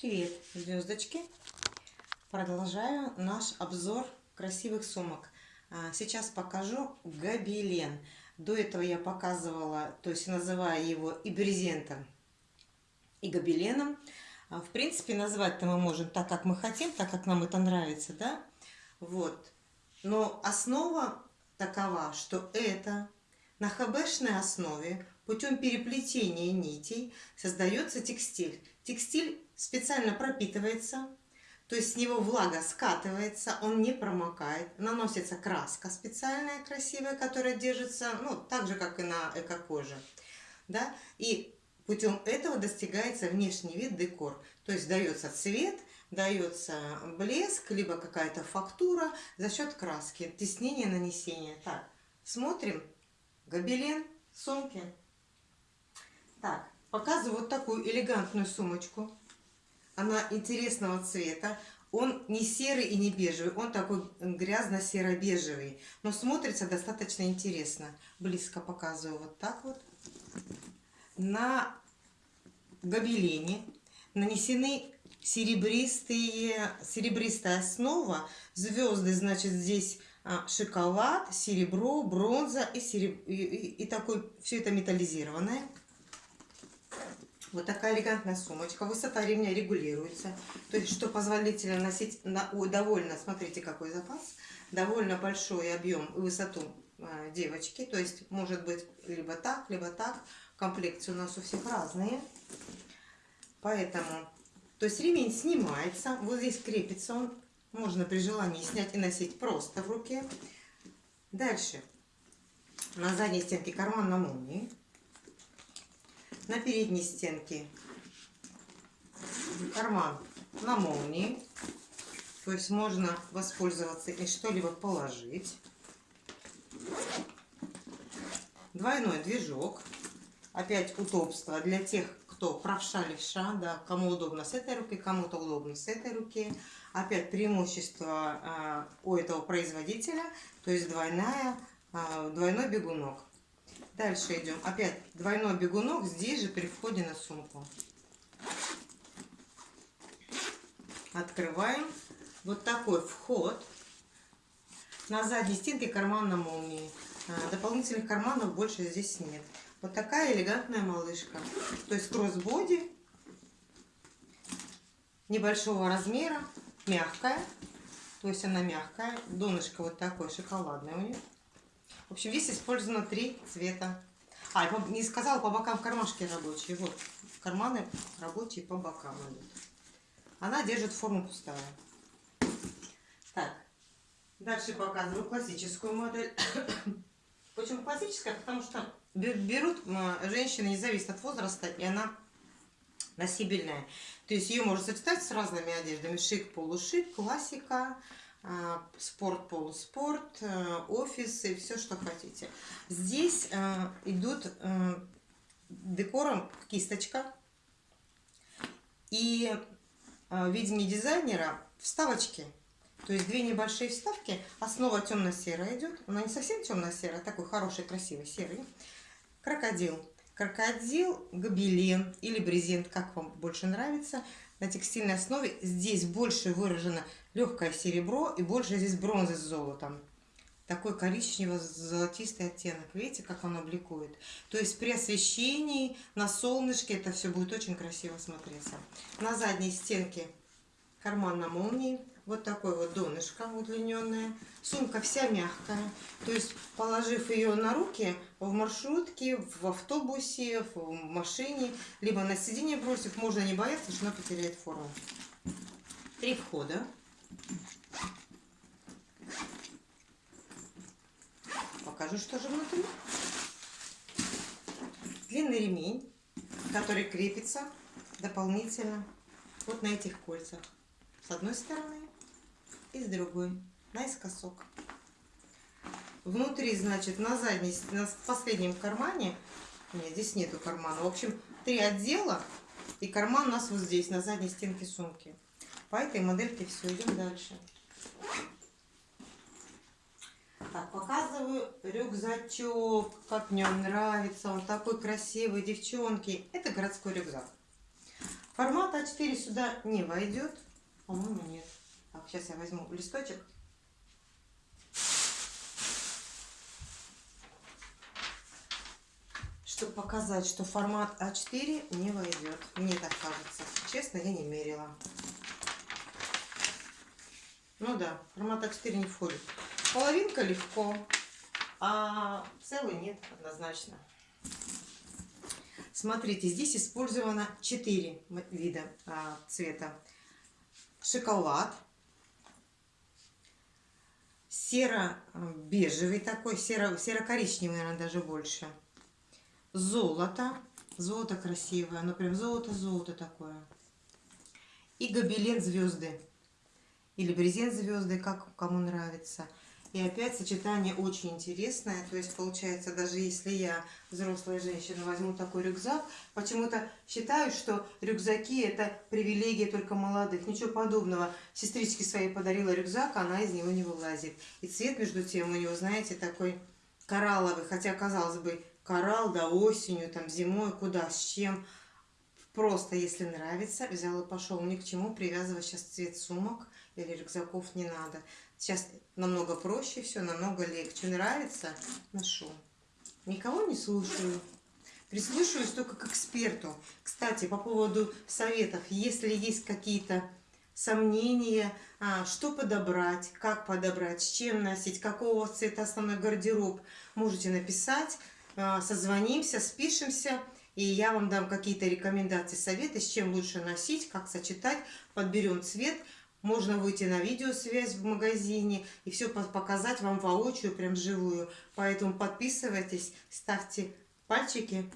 Привет, звездочки! Продолжаю наш обзор красивых сумок. А, сейчас покажу гобелен. До этого я показывала, то есть называя его и брезентом, и гобеленом. А, в принципе, назвать-то мы можем так, как мы хотим, так, как нам это нравится, да? Вот. Но основа такова, что это на хбшной основе путем переплетения нитей создается текстиль. Текстиль специально пропитывается, то есть с него влага скатывается, он не промокает. Наносится краска специальная, красивая, которая держится, ну, так же, как и на эко-коже. Да? И путем этого достигается внешний вид декор. То есть дается цвет, дается блеск, либо какая-то фактура за счет краски, теснения, нанесения. Так, смотрим. Гобелен, сумки. Так, показываю вот такую элегантную сумочку. Она интересного цвета. Он не серый и не бежевый, он такой грязно-серо-бежевый. Но смотрится достаточно интересно. Близко показываю вот так вот. На гобелене нанесены серебристые, серебристая основа. Звезды, значит, здесь а, шоколад, серебро, бронза и, сереб... и, и, и такой, все это металлизированное. Вот такая элегантная сумочка. Высота ремня регулируется. То есть, что позволительно носить на, ой, довольно, смотрите, какой запас, довольно большой объем и высоту э, девочки. То есть, может быть, либо так, либо так. Комплекции у нас у всех разные. Поэтому, то есть, ремень снимается. Вот здесь крепится он. Можно при желании снять и носить просто в руке. Дальше. На задней стенке карман на молнии на передней стенке карман на молнии. То есть можно воспользоваться и что-либо положить. Двойной движок. Опять удобство для тех, кто правша левша, да, кому удобно с этой руки, кому-то удобно с этой руки. Опять преимущество э, у этого производителя, то есть двойная, э, двойной бегунок. Дальше идем. Опять двойной бегунок здесь же при входе на сумку. Открываем. Вот такой вход. На задней стенке карман на молнии. А, дополнительных карманов больше здесь нет. Вот такая элегантная малышка. То есть кроссбоди небольшого размера, мягкая. То есть она мягкая. Донышко вот такое шоколадное у нее. В общем, здесь использовано три цвета. А, не сказала, по бокам кармашки рабочие. Вот, карманы рабочие по бокам идут. Она держит форму пустая. Так, дальше показываю классическую модель. Почему классическая? Потому что берут женщины, не зависит от возраста, и она носибельная. То есть ее можно сочетать с разными одеждами. Шик, полушик, классика, спорт, полуспорт, э, офисы, все, что хотите. Здесь э, идут э, декором кисточка и в виде дизайнера вставочки. То есть две небольшие вставки. Основа темно-серая идет. Она не совсем темно-серая, а такой хороший, красивый серый. Крокодил. Крокодил, гобелен или брезент, как вам больше нравится на текстильной основе. Здесь больше выражено легкое серебро и больше здесь бронзы с золотом. Такой коричнево-золотистый оттенок. Видите, как он обликует? То есть при освещении на солнышке это все будет очень красиво смотреться. На задней стенке карман на молнии. Вот такой вот донышко удлиненное. Сумка вся мягкая. То есть, положив ее на руки в маршрутке, в автобусе, в машине, либо на сиденье бросив, можно не бояться, что она потеряет форму. Три входа. Покажу, что же внутри. Длинный ремень, который крепится дополнительно вот на этих кольцах. С одной стороны и с другой наискосок. Внутри, значит, на задней, на последнем кармане, нет, здесь нету кармана, в общем, три отдела, и карман у нас вот здесь, на задней стенке сумки. По этой модельке все, идем дальше. Так, показываю рюкзачок, как мне он нравится, он такой красивый, девчонки. Это городской рюкзак. Формат А4 сюда не войдет. По-моему, нет. Так, сейчас я возьму листочек. Чтобы показать, что формат А4 не войдет. Мне так кажется. Честно, я не мерила. Ну да, формат А4 не входит. Половинка легко, а целый нет однозначно. Смотрите, здесь использовано 4 вида а, цвета. Шоколад, серо-бежевый такой, серо- серо-коричневый, наверное, даже больше. Золото, золото красивое, оно прям золото-золото такое. И гобелен звезды, или брезент звезды, как кому нравится – и опять сочетание очень интересное. То есть получается, даже если я взрослая женщина возьму такой рюкзак, почему-то считаю, что рюкзаки это привилегия только молодых. Ничего подобного. Сестричке своей подарила рюкзак, она из него не вылазит. И цвет между тем у него, знаете, такой коралловый. Хотя, казалось бы, коралл, да, осенью, там, зимой, куда, с чем. Просто, если нравится, взял и пошел. Ни к чему привязывать сейчас цвет сумок или рюкзаков не надо. Сейчас намного проще все, намного легче. Нравится? Ношу. Никого не слушаю. Прислушиваюсь только к эксперту. Кстати, по поводу советов. Если есть какие-то сомнения, а, что подобрать, как подобрать, с чем носить, какого цвета основной гардероб, можете написать, а, созвонимся, спишемся, и я вам дам какие-то рекомендации, советы, с чем лучше носить, как сочетать, подберем цвет, можно выйти на видеосвязь в магазине и все показать вам воочию, прям живую. Поэтому подписывайтесь, ставьте пальчики,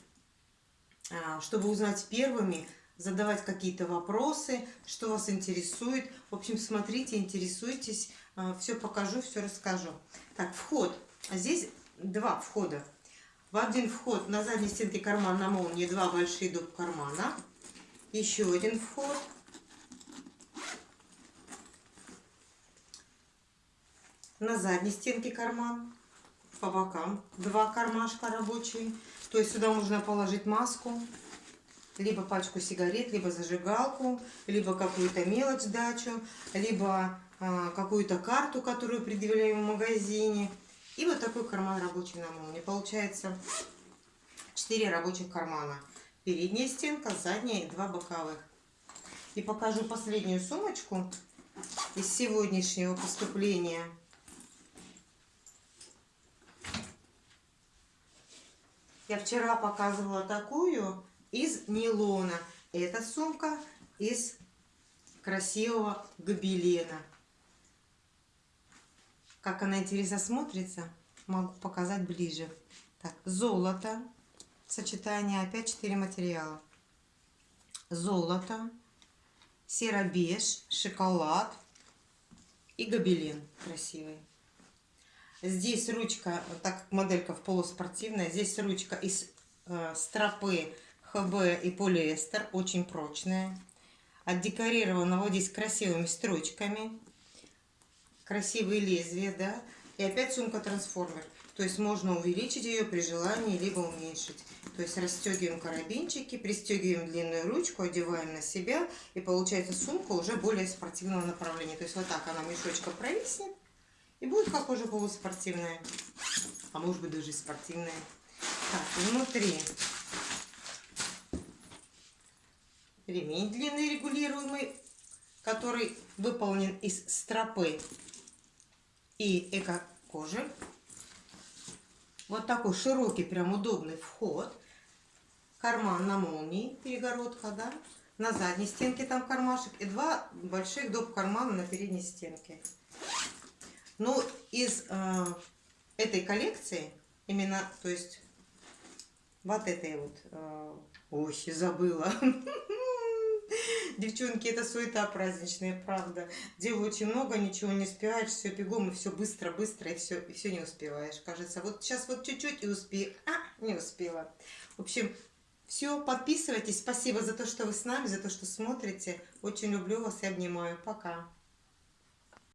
а, чтобы узнать первыми, задавать какие-то вопросы, что вас интересует. В общем, смотрите, интересуйтесь, а, все покажу, все расскажу. Так, вход. Здесь два входа. В один вход на задней стенке карман на молнии два большие доп. кармана. Еще один вход на задней стенке карман, по бокам два кармашка рабочие. То есть сюда можно положить маску, либо пачку сигарет, либо зажигалку, либо какую-то мелочь дачу, либо а, какую-то карту, которую предъявляем в магазине. И вот такой карман рабочий на молнии. Получается 4 рабочих кармана. Передняя стенка, задняя и два боковых. И покажу последнюю сумочку из сегодняшнего поступления. Я вчера показывала такую из нейлона. Эта сумка из красивого гобелена. Как она интересно смотрится, могу показать ближе. Так, золото. Сочетание опять 4 материала. Золото, серо-беж, шоколад и гобелен красивый. Здесь ручка, так как моделька в полуспортивная, здесь ручка из э, стропы ХБ и полиэстер, очень прочная. Отдекорирована вот здесь красивыми строчками. Красивые лезвия, да. И опять сумка-трансформер. То есть можно увеличить ее при желании, либо уменьшить. То есть расстегиваем карабинчики, пристегиваем длинную ручку, одеваем на себя. И получается сумка уже более спортивного направления. То есть вот так она мешочка провиснет. И будет уже полуспортивная. А может быть даже спортивная. Так, внутри ремень длинный регулируемый, который выполнен из стропы и эко-кожи. Вот такой широкий, прям удобный вход. Карман на молнии, перегородка, да. На задней стенке там кармашек и два больших доп. кармана на передней стенке. Ну, из э, этой коллекции, именно, то есть, вот этой вот, э, ой, забыла. Девчонки, это суета праздничная, правда. Делаю очень много, ничего не успеваешь, все бегом, и все быстро, быстро, и все, и все не успеваешь. Кажется, вот сейчас вот чуть-чуть и успею. А, не успела. В общем, все, подписывайтесь. Спасибо за то, что вы с нами, за то, что смотрите. Очень люблю вас и обнимаю. Пока.